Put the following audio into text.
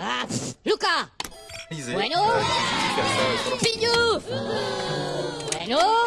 Ah, Luca! Bueno. Pignouf Bueno.